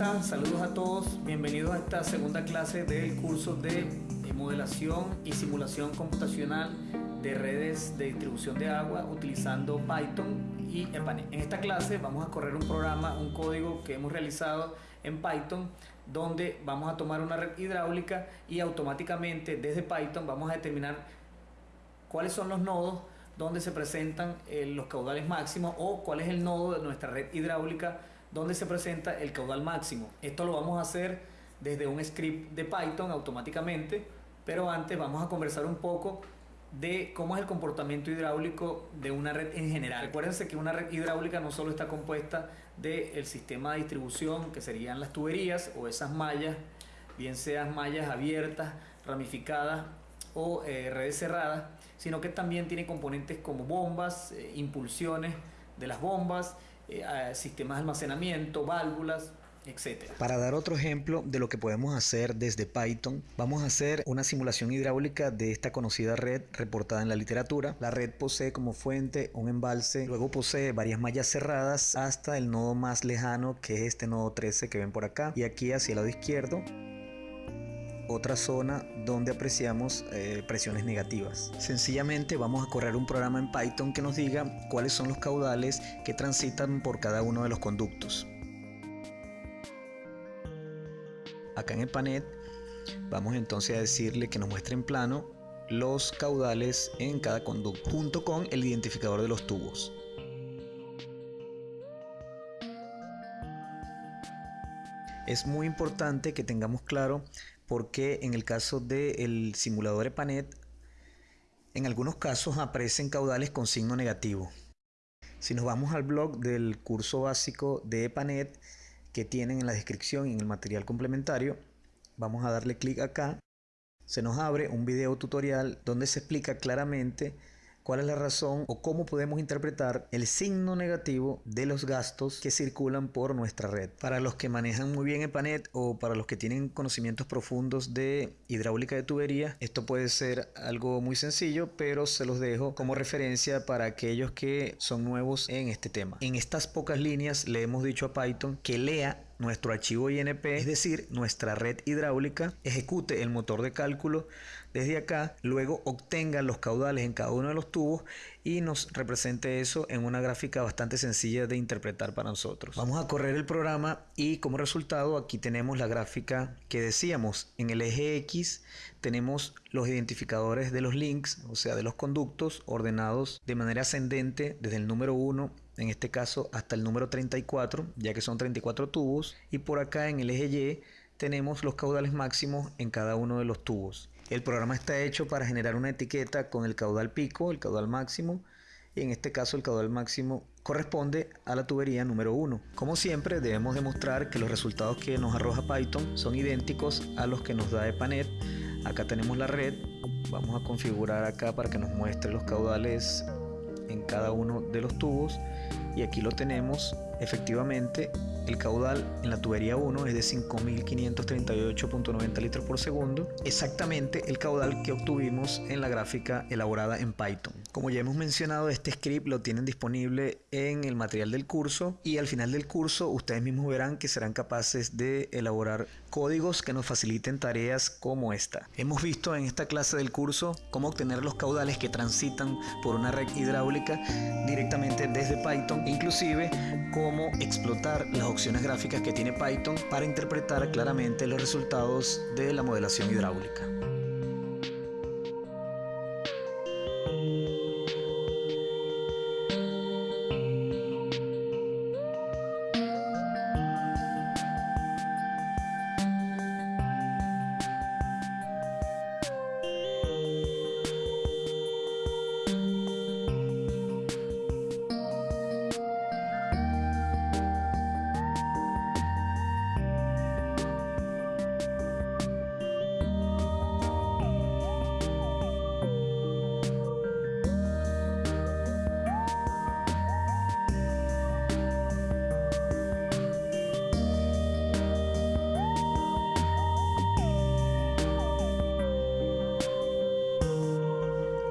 Saludos a todos. Bienvenidos a esta segunda clase del curso de modelación y simulación computacional de redes de distribución de agua utilizando Python y EPANET. En esta clase vamos a correr un programa, un código que hemos realizado en Python donde vamos a tomar una red hidráulica y automáticamente desde Python vamos a determinar cuáles son los nodos donde se presentan eh, los caudales máximos o cuál es el nodo de nuestra red hidráulica donde se presenta el caudal máximo. Esto lo vamos a hacer desde un script de Python automáticamente, pero antes vamos a conversar un poco de cómo es el comportamiento hidráulico de una red en general. Recuérdense que una red hidráulica no solo está compuesta del sistema de distribución, que serían las tuberías o esas mallas, bien sean mallas abiertas, ramificadas o eh, redes cerradas, sino que también tiene componentes como bombas, eh, impulsiones de las bombas, eh, sistemas de almacenamiento, válvulas, etc. Para dar otro ejemplo de lo que podemos hacer desde Python, vamos a hacer una simulación hidráulica de esta conocida red reportada en la literatura. La red posee como fuente un embalse, luego posee varias mallas cerradas hasta el nodo más lejano que es este nodo 13 que ven por acá y aquí hacia el lado izquierdo otra zona donde apreciamos eh, presiones negativas. Sencillamente vamos a correr un programa en Python que nos diga cuáles son los caudales que transitan por cada uno de los conductos. Acá en el panet vamos entonces a decirle que nos muestre en plano los caudales en cada conducto junto con el identificador de los tubos. Es muy importante que tengamos claro porque en el caso del simulador EPANET, en algunos casos aparecen caudales con signo negativo. Si nos vamos al blog del curso básico de EPANET que tienen en la descripción y en el material complementario, vamos a darle clic acá. Se nos abre un video tutorial donde se explica claramente cuál es la razón o cómo podemos interpretar el signo negativo de los gastos que circulan por nuestra red. Para los que manejan muy bien EPANET o para los que tienen conocimientos profundos de hidráulica de tubería, esto puede ser algo muy sencillo, pero se los dejo como referencia para aquellos que son nuevos en este tema. En estas pocas líneas le hemos dicho a Python que lea nuestro archivo INP, es decir, nuestra red hidráulica, ejecute el motor de cálculo desde acá, luego obtenga los caudales en cada uno de los tubos y nos represente eso en una gráfica bastante sencilla de interpretar para nosotros. Vamos a correr el programa y como resultado aquí tenemos la gráfica que decíamos. En el eje X tenemos los identificadores de los links, o sea, de los conductos ordenados de manera ascendente desde el número 1 en este caso hasta el número 34, ya que son 34 tubos, y por acá en el eje Y tenemos los caudales máximos en cada uno de los tubos. El programa está hecho para generar una etiqueta con el caudal pico, el caudal máximo, y en este caso el caudal máximo corresponde a la tubería número 1. Como siempre debemos demostrar que los resultados que nos arroja Python son idénticos a los que nos da EPANET. Acá tenemos la red, vamos a configurar acá para que nos muestre los caudales en cada uno de los tubos y aquí lo tenemos efectivamente el caudal en la tubería 1 es de 5.538.90 litros por segundo, exactamente el caudal que obtuvimos en la gráfica elaborada en Python. Como ya hemos mencionado, este script lo tienen disponible en el material del curso y al final del curso ustedes mismos verán que serán capaces de elaborar códigos que nos faciliten tareas como esta. Hemos visto en esta clase del curso cómo obtener los caudales que transitan por una red hidráulica directamente desde Python, inclusive cómo explotar las opciones gráficas que tiene Python para interpretar claramente los resultados de la modelación hidráulica.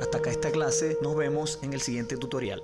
Hasta acá esta clase, nos vemos en el siguiente tutorial.